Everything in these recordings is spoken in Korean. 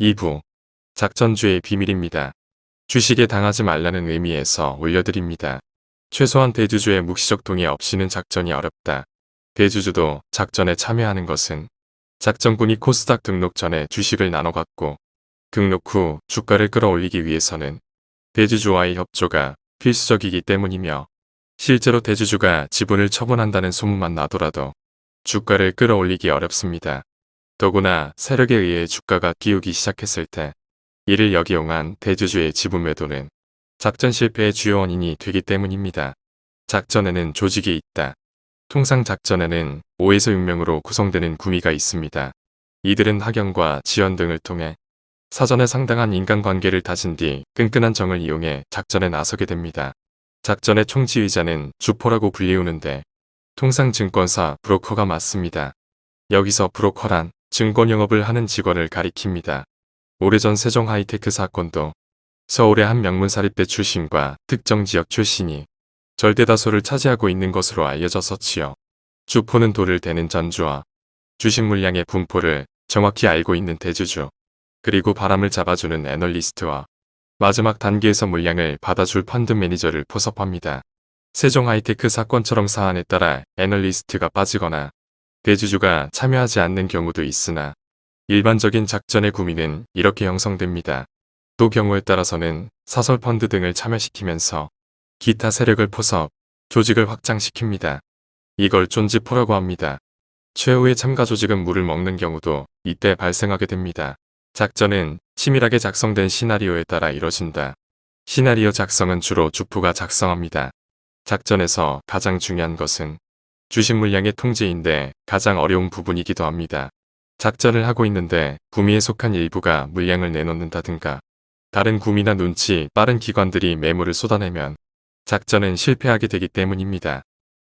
2부 작전주의 비밀입니다. 주식에 당하지 말라는 의미에서 올려드립니다. 최소한 대주주의 묵시적 동의 없이는 작전이 어렵다. 대주주도 작전에 참여하는 것은 작전군이 코스닥 등록 전에 주식을 나눠 갖고 등록 후 주가를 끌어올리기 위해서는 대주주와의 협조가 필수적이기 때문이며 실제로 대주주가 지분을 처분한다는 소문만 나더라도 주가를 끌어올리기 어렵습니다. 더구나 세력에 의해 주가가 끼우기 시작했을 때 이를 역이용한 대주주의 지분 매도는 작전 실패의 주요 원인이 되기 때문입니다. 작전에는 조직이 있다. 통상 작전에는 5에서 6명으로 구성되는 구미가 있습니다. 이들은 학연과 지원 등을 통해 사전에 상당한 인간관계를 다진 뒤 끈끈한 정을 이용해 작전에 나서게 됩니다. 작전의 총지휘자는 주포라고 불리우는데 통상 증권사 브로커가 맞습니다. 여기서 브로커란 증권 영업을 하는 직원을 가리킵니다. 오래전 세종 하이테크 사건도 서울의 한 명문사립대 출신과 특정 지역 출신이 절대다수를 차지하고 있는 것으로 알려졌었지요. 주포는 돌을 대는 전주와 주식 물량의 분포를 정확히 알고 있는 대주주, 그리고 바람을 잡아주는 애널리스트와 마지막 단계에서 물량을 받아줄 펀드 매니저를 포섭합니다. 세종 하이테크 사건처럼 사안에 따라 애널리스트가 빠지거나 대주주가 참여하지 않는 경우도 있으나 일반적인 작전의 구미는 이렇게 형성됩니다. 또 경우에 따라서는 사설 펀드 등을 참여시키면서 기타 세력을 포섭, 조직을 확장시킵니다. 이걸 쫀지포라고 합니다. 최후의 참가 조직은 물을 먹는 경우도 이때 발생하게 됩니다. 작전은 치밀하게 작성된 시나리오에 따라 이뤄진다. 시나리오 작성은 주로 주포가 작성합니다. 작전에서 가장 중요한 것은 주식 물량의 통제인데 가장 어려운 부분이기도 합니다. 작전을 하고 있는데 구미에 속한 일부가 물량을 내놓는다든가 다른 구미나 눈치 빠른 기관들이 매물을 쏟아내면 작전은 실패하게 되기 때문입니다.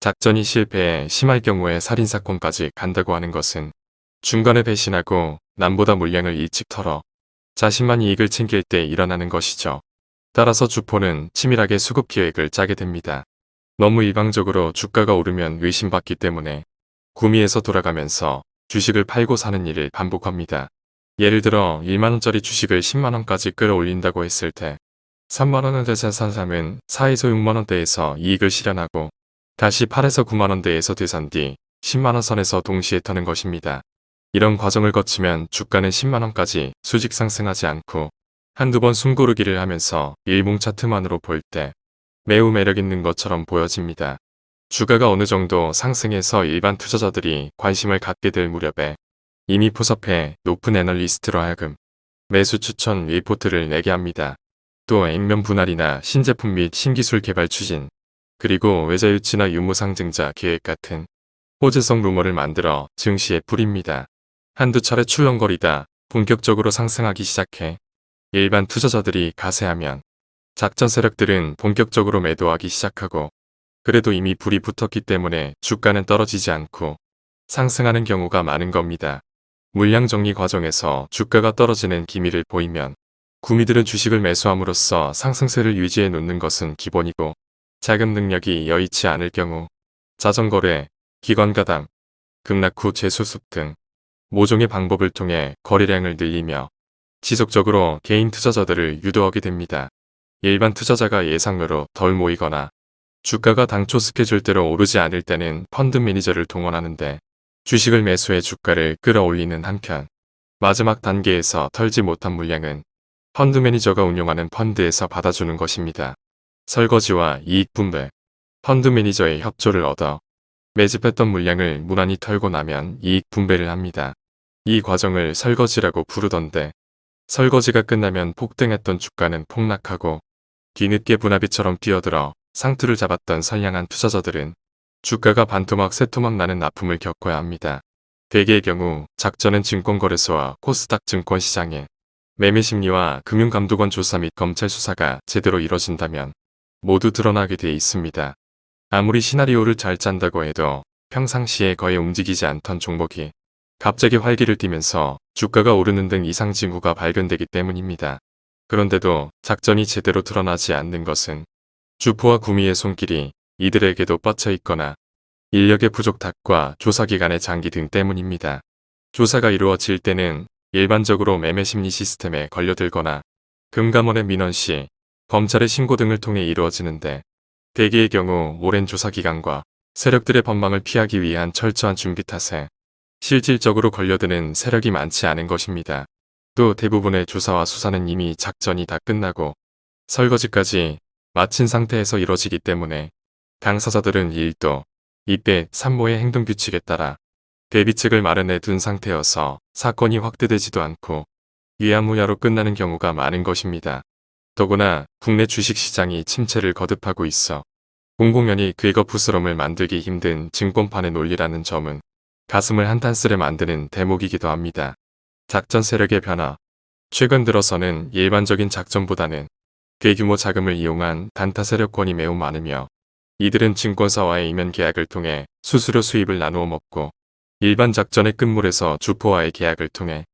작전이 실패해 심할 경우에 살인사건까지 간다고 하는 것은 중간에 배신하고 남보다 물량을 일찍 털어 자신만 이익을 챙길 때 일어나는 것이죠. 따라서 주포는 치밀하게 수급 계획을 짜게 됩니다. 너무 일방적으로 주가가 오르면 의심받기 때문에 구미에서 돌아가면서 주식을 팔고 사는 일을 반복합니다. 예를 들어 1만원짜리 주식을 10만원까지 끌어올린다고 했을 때 3만원대에 산 사람은 4에서 6만원대에서 이익을 실현하고 다시 8에서 9만원대에서 되산 뒤 10만원 선에서 동시에 터는 것입니다. 이런 과정을 거치면 주가는 10만원까지 수직 상승하지 않고 한두 번 숨고르기를 하면서 일봉 차트만으로 볼 때 매우 매력있는 것처럼 보여집니다. 주가가 어느 정도 상승해서 일반 투자자들이 관심을 갖게 될 무렵에 이미 포섭해 높은 애널리스트로 하여금 매수 추천 리포트를 내게 합니다. 또 액면 분할이나 신제품 및 신기술 개발 추진, 그리고 외자 유치나 유무 상증자 계획 같은 호재성 루머를 만들어 증시에 뿌립니다. 한두 차례 출렁거리다 본격적으로 상승하기 시작해 일반 투자자들이 가세하면 작전 세력들은 본격적으로 매도하기 시작하고 그래도 이미 불이 붙었기 때문에 주가는 떨어지지 않고 상승하는 경우가 많은 겁니다. 물량 정리 과정에서 주가가 떨어지는 기미를 보이면 구미들은 주식을 매수함으로써 상승세를 유지해 놓는 것은 기본이고 자금 능력이 여의치 않을 경우 자전거래, 기관가당, 급락 후 재수습 등 모종의 방법을 통해 거래량을 늘리며 지속적으로 개인 투자자들을 유도하게 됩니다. 일반 투자자가 예상으로 덜 모이거나 주가가 당초 스케줄대로 오르지 않을 때는 펀드 매니저를 동원하는데 주식을 매수해 주가를 끌어올리는 한편 마지막 단계에서 털지 못한 물량은 펀드 매니저가 운용하는 펀드에서 받아주는 것입니다. 설거지와 이익 분배 펀드 매니저의 협조를 얻어 매집했던 물량을 무난히 털고 나면 이익 분배를 합니다. 이 과정을 설거지라고 부르던데 설거지가 끝나면 폭등했던 주가는 폭락하고 뒤늦게 부나비처럼 뛰어들어 상투를 잡았던 선량한 투자자들은 주가가 반토막 세토막 나는 아픔을 겪어야 합니다. 대개의 경우 작전은 증권거래소와 코스닥 증권시장에 매매심리와 금융감독원 조사 및 검찰 수사가 제대로 이뤄진다면 모두 드러나게 돼 있습니다. 아무리 시나리오를 잘 짠다고 해도 평상시에 거의 움직이지 않던 종목이 갑자기 활기를 띠면서 주가가 오르는 등 이상 징후가 발견되기 때문입니다. 그런데도 작전이 제대로 드러나지 않는 것은 주포와 구미의 손길이 이들에게도 뻗쳐 있거나 인력의 부족 탓과 조사기관의 장기 등 때문입니다. 조사가 이루어질 때는 일반적으로 매매 심리 시스템에 걸려들거나 금감원의 민원 시 검찰의 신고 등을 통해 이루어지는데 대개의 경우 오랜 조사 기간과 세력들의 법망을 피하기 위한 철저한 준비 탓에 실질적으로 걸려드는 세력이 많지 않은 것입니다. 또 대부분의 조사와 수사는 이미 작전이 다 끝나고 설거지까지 마친 상태에서 이뤄지기 때문에 당사자들은 1도 2배 3모의 행동규칙에 따라 대비책을 마련해 둔 상태여서 사건이 확대되지도 않고 위야무야로 끝나는 경우가 많은 것입니다. 더구나 국내 주식시장이 침체를 거듭하고 있어 공공연히 긁어부스럼을 만들기 힘든 증권판의 논리라는 점은 가슴을 한탄스레 만드는 대목이기도 합니다. 작전 세력의 변화 최근 들어서는 일반적인 작전보다는 대규모 자금을 이용한 단타 세력권이 매우 많으며 이들은 증권사와의 이면 계약을 통해 수수료 수입을 나누어 먹고 일반 작전의 끝물에서 주포와의 계약을 통해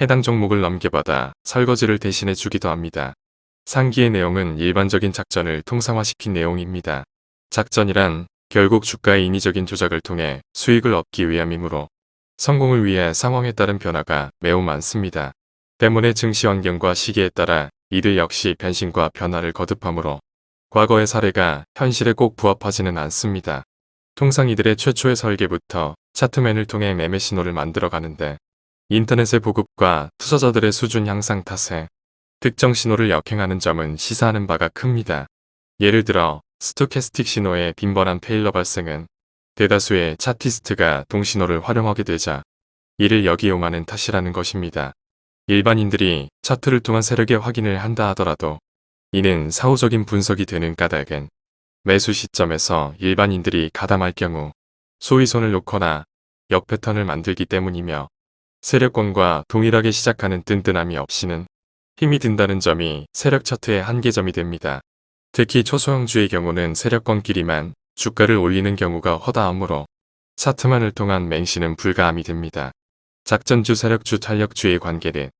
해당 종목을 넘겨받아 설거지를 대신해 주기도 합니다. 상기의 내용은 일반적인 작전을 통상화시킨 내용입니다. 작전이란 결국 주가의 인위적인 조작을 통해 수익을 얻기 위함이므로 성공을 위해 상황에 따른 변화가 매우 많습니다. 때문에 증시 환경과 시기에 따라 이들 역시 변신과 변화를 거듭하므로 과거의 사례가 현실에 꼭 부합하지는 않습니다. 통상 이들의 최초의 설계부터 차트맨을 통해 매매 신호를 만들어 가는데 인터넷의 보급과 투자자들의 수준 향상 탓에 특정 신호를 역행하는 점은 시사하는 바가 큽니다. 예를 들어 스토캐스틱 신호의 빈번한 페일러 발생은 대다수의 차티스트가 동신호를 활용하게 되자 이를 역이용하는 탓이라는 것입니다. 일반인들이 차트를 통한 세력의 확인을 한다 하더라도 이는 사후적인 분석이 되는 까닭은 매수 시점에서 일반인들이 가담할 경우 소위 손을 놓거나 역 패턴을 만들기 때문이며 세력권과 동일하게 시작하는 뜬뜬함이 없이는 힘이 든다는 점이 세력 차트의 한계점이 됩니다. 특히 초소형주의 경우는 세력권끼리만 주가를 올리는 경우가 허다하므로 차트만을 통한 맹신은 불가함이 됩니다. 작전주 세력주 탄력주의 관계는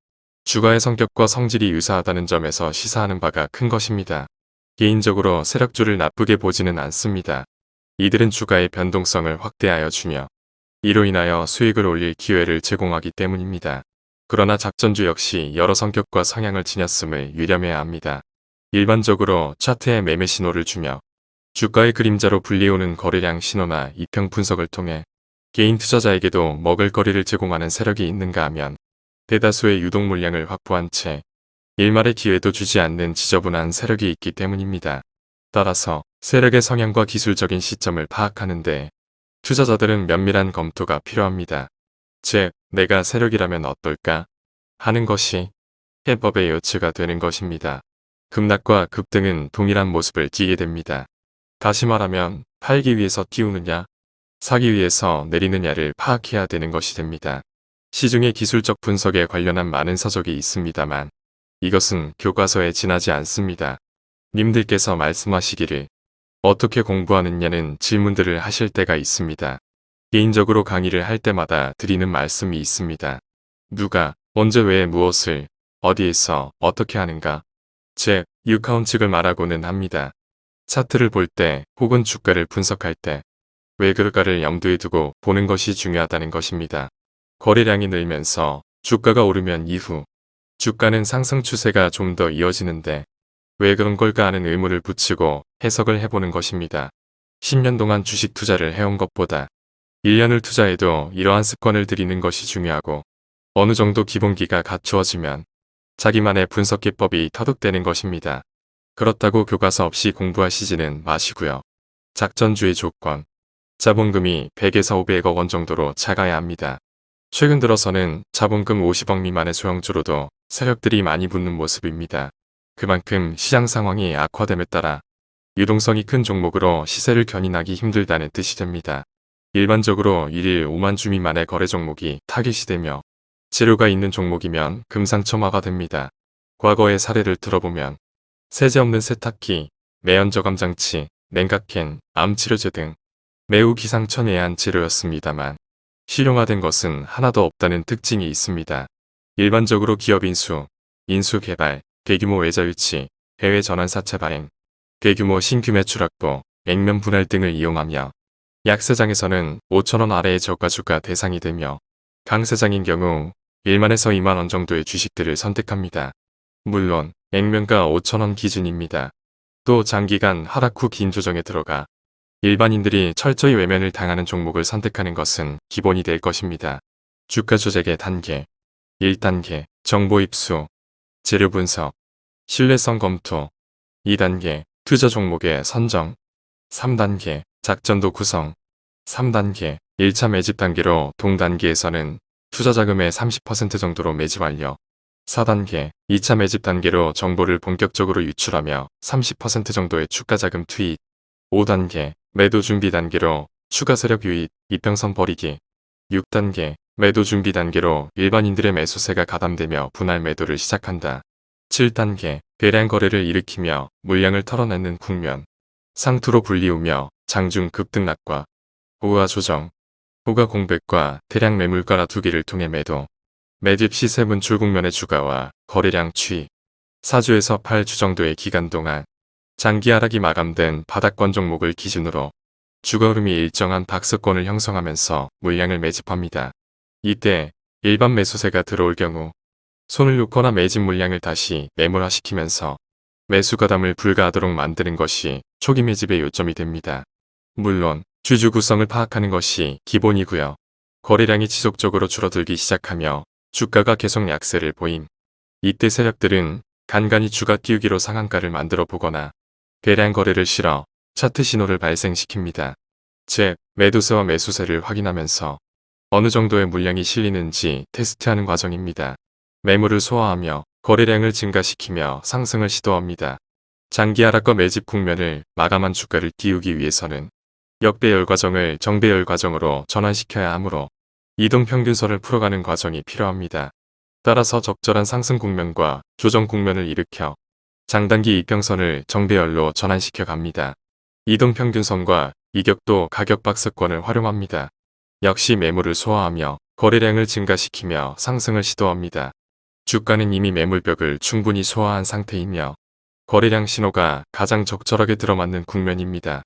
주가의 성격과 성질이 유사하다는 점에서 시사하는 바가 큰 것입니다. 개인적으로 세력주를 나쁘게 보지는 않습니다. 이들은 주가의 변동성을 확대하여 주며 이로 인하여 수익을 올릴 기회를 제공하기 때문입니다. 그러나 작전주 역시 여러 성격과 성향을 지녔음을 유념해야 합니다. 일반적으로 차트에 매매 신호를 주며 주가의 그림자로 불리우는 거래량 신호나 이평 분석을 통해 개인 투자자에게도 먹을거리를 제공하는 세력이 있는가 하면 대다수의 유동 물량을 확보한 채 일말의 기회도 주지 않는 지저분한 세력이 있기 때문입니다. 따라서 세력의 성향과 기술적인 시점을 파악하는데 투자자들은 면밀한 검토가 필요합니다. 즉, 내가 세력이라면 어떨까? 하는 것이 해법의 요치가 되는 것입니다. 급락과 급등은 동일한 모습을 띠게 됩니다. 다시 말하면 팔기 위해서 띄우느냐, 사기 위해서 내리느냐를 파악해야 되는 것이 됩니다. 시중의 기술적 분석에 관련한 많은 서적이 있습니다만 이것은 교과서에 지나지 않습니다. 님들께서 말씀하시기를 어떻게 공부하느냐는 질문들을 하실 때가 있습니다. 개인적으로 강의를 할 때마다 드리는 말씀이 있습니다. 누가, 언제 왜 무엇을, 어디에서, 어떻게 하는가. 즉, 유카운 측을 말하고는 합니다. 차트를 볼 때 혹은 주가를 분석할 때왜 그럴까를 염두에 두고 보는 것이 중요하다는 것입니다. 거래량이 늘면서 주가가 오르면 이후 주가는 상승 추세가 좀 더 이어지는데 왜 그런 걸까 하는 의문을 붙이고 해석을 해보는 것입니다. 10년 동안 주식 투자를 해온 것보다 1년을 투자해도 이러한 습관을 들이는 것이 중요하고 어느 정도 기본기가 갖추어지면 자기만의 분석 기법이 터득되는 것입니다. 그렇다고 교과서 없이 공부하시지는 마시고요. 작전주의 조건 자본금이 100에서 500억 원 정도로 작아야 합니다. 최근 들어서는 자본금 50억 미만의 소형주로도 세력들이 많이 붙는 모습입니다. 그만큼 시장 상황이 악화됨에 따라 유동성이 큰 종목으로 시세를 견인하기 힘들다는 뜻이 됩니다. 일반적으로 1일 5만 주 미만의 거래 종목이 타깃이 되며 재료가 있는 종목이면 금상첨화가 됩니다. 과거의 사례를 들어보면 세제 없는 세탁기, 매연 저감 장치, 냉각캔, 암 치료제 등 매우 기상천외한 재료였습니다만 실용화된 것은 하나도 없다는 특징이 있습니다. 일반적으로 기업 인수, 인수 개발, 대규모 외자 유치, 해외 전환 사채 발행, 대규모 신규 매출 확보, 액면 분할 등을 이용하며 약세장에서는 5천원 아래의 저가주가 대상이 되며 강세장인 경우 1만에서 2만원 정도의 주식들을 선택합니다. 물론 액면가 5천원 기준입니다. 또 장기간 하락 후 긴 조정에 들어가 일반인들이 철저히 외면을 당하는 종목을 선택하는 것은 기본이 될 것입니다. 주가 조작의 단계 1단계 정보 입수 재료 분석 신뢰성 검토 2단계 투자 종목의 선정 3단계 작전도 구성 3단계 1차 매집 단계로 동단계에서는 투자 자금의 30% 정도로 매집 완료 4단계 2차 매집 단계로 정보를 본격적으로 유출하며 30% 정도의 추가 자금 투입. 5단계 매도 준비 단계로 추가 세력 유입, 이평선 버리기. 6단계 매도 준비 단계로 일반인들의 매수세가 가담되며 분할 매도를 시작한다. 7단계 대량 거래를 일으키며 물량을 털어내는 국면. 상투로 불리우며 장중 급등락과 우하 조정, 후가 공백과 대량 매물가라 두기를 통해 매도 매집 시세 분출 국면의 주가와 거래량 추이 4주에서 8주 정도의 기간 동안 장기 하락이 마감된 바닥권 종목을 기준으로 주가 흐름이 일정한 박스권을 형성하면서 물량을 매집합니다. 이때 일반 매수세가 들어올 경우 손을 놓거나 매집 물량을 다시 매몰화시키면서 매수 가담을 불가하도록 만드는 것이 초기 매집의 요점이 됩니다. 물론 주주 구성을 파악하는 것이 기본이고요. 거래량이 지속적으로 줄어들기 시작하며 주가가 계속 약세를 보임. 이때 세력들은 간간히 주가 띄우기로 상한가를 만들어 보거나 대량 거래를 실어 차트 신호를 발생시킵니다. 즉, 매도세와 매수세를 확인하면서 어느 정도의 물량이 실리는지 테스트하는 과정입니다. 매물을 소화하며 거래량을 증가시키며 상승을 시도합니다. 장기 하락과 매집 국면을 마감한 주가를 띄우기 위해서는 역배열 과정을 정배열 과정으로 전환시켜야 하므로 이동평균선을 풀어가는 과정이 필요합니다. 따라서 적절한 상승 국면과 조정 국면을 일으켜 장단기 이평선을 정배열로 전환시켜 갑니다. 이동평균선과 이격도 가격 박스권을 활용합니다. 역시 매물을 소화하며 거래량을 증가시키며 상승을 시도합니다. 주가는 이미 매물벽을 충분히 소화한 상태이며 거래량 신호가 가장 적절하게 들어맞는 국면입니다.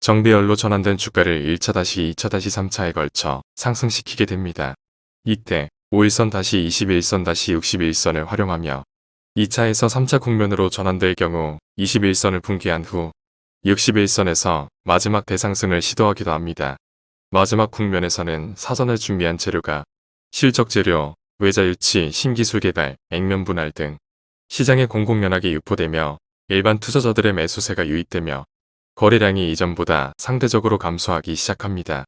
정배열로 전환된 주가를 1차-2차-3차에 다시 걸쳐 상승시키게 됩니다. 이때 5일선-21선-61선을 활용하며 2차에서 3차 국면으로 전환될 경우 21선을 붕괴한 후 61선에서 마지막 대상승을 시도하기도 합니다. 마지막 국면에서는 사전에 준비한 재료가 실적 재료, 외자 유치, 신기술 개발, 액면 분할 등 시장에 공공연하게 유포되며 일반 투자자들의 매수세가 유입되며 거래량이 이전보다 상대적으로 감소하기 시작합니다.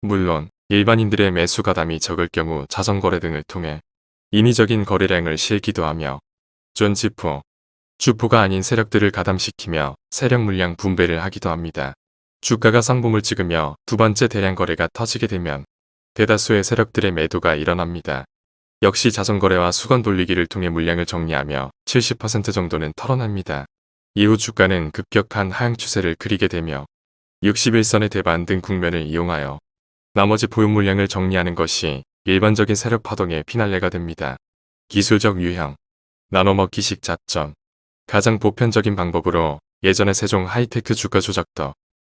물론 일반인들의 매수 가담이 적을 경우 자전거래 등을 통해 인위적인 거래량을 실기도 하며 존지포, 주포가 아닌 세력들을 가담시키며 세력 물량 분배를 하기도 합니다. 주가가 상봉을 찍으며 두 번째 대량 거래가 터지게 되면 대다수의 세력들의 매도가 일어납니다. 역시 자전거래와 수건 돌리기를 통해 물량을 정리하며 70% 정도는 털어냅니다. 이후 주가는 급격한 하향 추세를 그리게 되며 61선의 대반 등 국면을 이용하여 나머지 보유 물량을 정리하는 것이 일반적인 세력 파동의 피날레가 됩니다. 기술적 유형 나눠먹기식 작전 가장 보편적인 방법으로 예전의 세종 하이테크 주가 조작도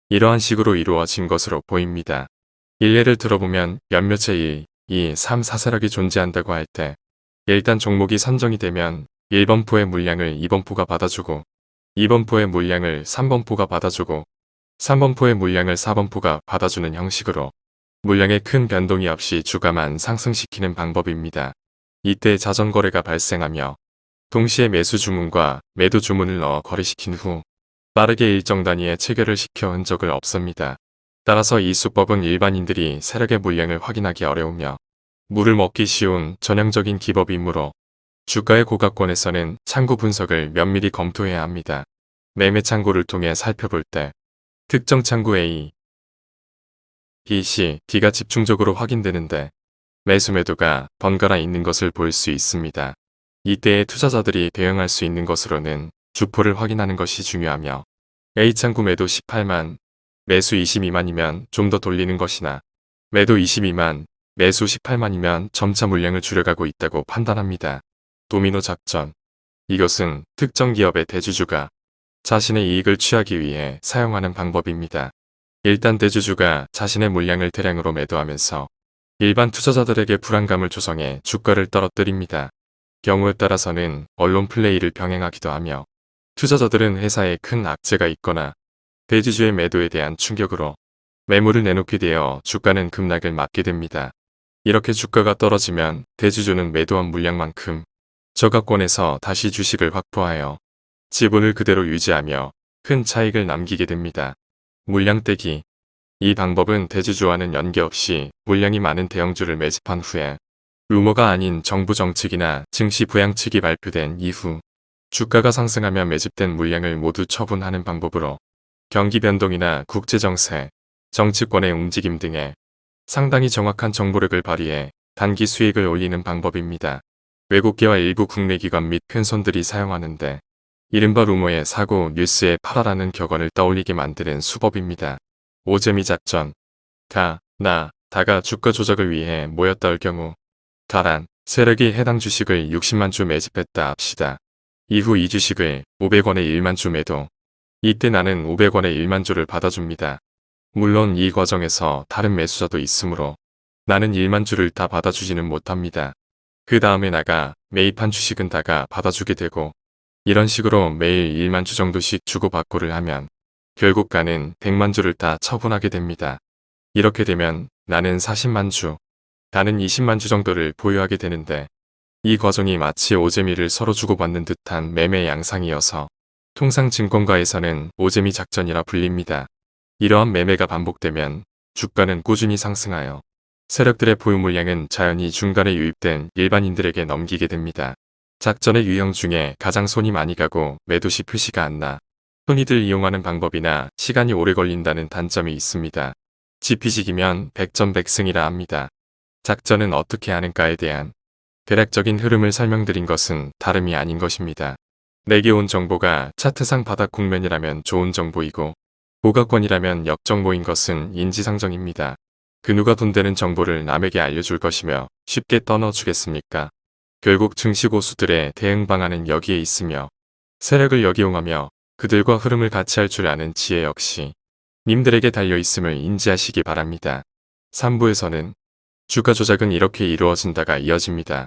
이러한 식으로 이루어진 것으로 보입니다. 일례를 들어보면 몇몇의 1, 2, 3, 4세력이 존재한다고 할 때 일단 종목이 선정이 되면 1번포의 물량을 2번포가 받아주고 2번포의 물량을 3번포가 받아주고 3번포의 물량을 4번포가 받아주는 형식으로 물량의 큰 변동이 없이 주가만 상승시키는 방법입니다. 이때 자전거래가 발생하며 동시에 매수 주문과 매도 주문을 넣어 거래시킨 후 빠르게 일정 단위의 체결을 시켜 흔적을 없습니다. 따라서 이 수법은 일반인들이 세력의 물량을 확인하기 어려우며 물을 먹기 쉬운 전형적인 기법이므로 주가의 고가권에서는 창구 분석을 면밀히 검토해야 합니다. 매매 창구를 통해 살펴볼 때 특정 창구 A, B, C, D가 집중적으로 확인되는데 매수 매도가 번갈아 있는 것을 볼 수 있습니다. 이때에 투자자들이 대응할 수 있는 것으로는 주포를 확인하는 것이 중요하며 A창구 매도 18만, 매수 22만이면 좀 더 돌리는 것이나 매도 22만, 매수 18만이면 점차 물량을 줄여가고 있다고 판단합니다. 도미노 작전 이것은 특정 기업의 대주주가 자신의 이익을 취하기 위해 사용하는 방법입니다. 일단 대주주가 자신의 물량을 대량으로 매도하면서 일반 투자자들에게 불안감을 조성해 주가를 떨어뜨립니다. 경우에 따라서는 언론 플레이를 병행하기도 하며 투자자들은 회사에 큰 악재가 있거나 대주주의 매도에 대한 충격으로 매물을 내놓게 되어 주가는 급락을 맞게 됩니다. 이렇게 주가가 떨어지면 대주주는 매도한 물량만큼 저가권에서 다시 주식을 확보하여 지분을 그대로 유지하며 큰 차익을 남기게 됩니다. 물량 떼기 이 방법은 대주주와는 연계없이 물량이 많은 대형주를 매집한 후에 루머가 아닌 정부 정책이나 증시 부양책이 발표된 이후 주가가 상승하며 매집된 물량을 모두 처분하는 방법으로 경기 변동이나 국제정세, 정치권의 움직임 등에 상당히 정확한 정보력을 발휘해 단기 수익을 올리는 방법입니다. 외국계와 일부 국내 기관 및 큰손들이 사용하는데 이른바 루머의 사고 뉴스에 팔아라는 격언을 떠올리게 만드는 수법입니다. 오재미 작전 가, 나, 다가 주가 조작을 위해 모였다 할 경우 가란, 세력이 해당 주식을 60만 주 매집했다 합시다. 이후 이 주식을 500원에 1만 주 매도 이때 나는 500원에 1만 주를 받아줍니다. 물론 이 과정에서 다른 매수자도 있으므로 나는 1만 주를 다 받아주지는 못합니다. 그 다음에 나가 매입한 주식은 다가 받아주게 되고 이런 식으로 매일 1만 주 정도씩 주고받고를 하면 결국 가는 100만 주를 다 처분하게 됩니다. 이렇게 되면 나는 40만 주, 다는 20만 주 정도를 보유하게 되는데 이 과정이 마치 오재미를 서로 주고받는 듯한 매매 양상이어서 통상 증권가에서는 오재미 작전이라 불립니다. 이러한 매매가 반복되면 주가는 꾸준히 상승하여 세력들의 보유 물량은 자연히 중간에 유입된 일반인들에게 넘기게 됩니다. 작전의 유형 중에 가장 손이 많이 가고 매도시 표시가 안 나. 흔히들 이용하는 방법이나 시간이 오래 걸린다는 단점이 있습니다. 지피식이면 백전백승이라 합니다. 작전은 어떻게 하는가에 대한 대략적인 흐름을 설명드린 것은 다름이 아닌 것입니다. 내게 온 정보가 차트상 바닥 국면이라면 좋은 정보이고 고가권이라면 역정보인 것은 인지상정입니다. 그 누가 돈 되는 정보를 남에게 알려줄 것이며 쉽게 떠넣어주겠습니까? 결국 증시고수들의 대응 방안은 여기에 있으며 세력을 역이용하며 그들과 흐름을 같이 할 줄 아는 지혜 역시 님들에게 달려있음을 인지하시기 바랍니다. 3부에서는 주가 조작은 이렇게 이루어진다가 이어집니다.